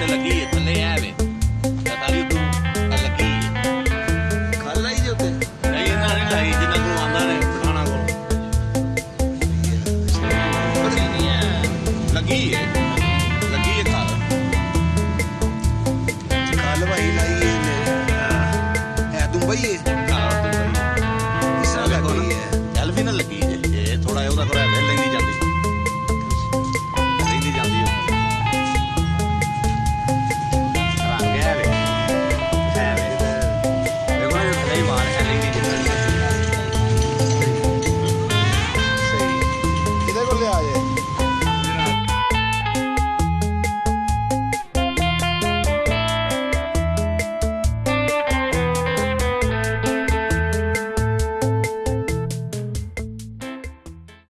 वास्ते लगी है तने आवे बताइयो तू लगी है खा लाई जो ते नहीं ना नहीं लाई जिना को आंदा ने खाना को पड़ी नहीं है लगी है लगी है खा खा लवाई लाई है है तुम भाई है हाँ तुम भाई इसा लगी है चल भी ना लगी है ये थोड़ा है उधर You want a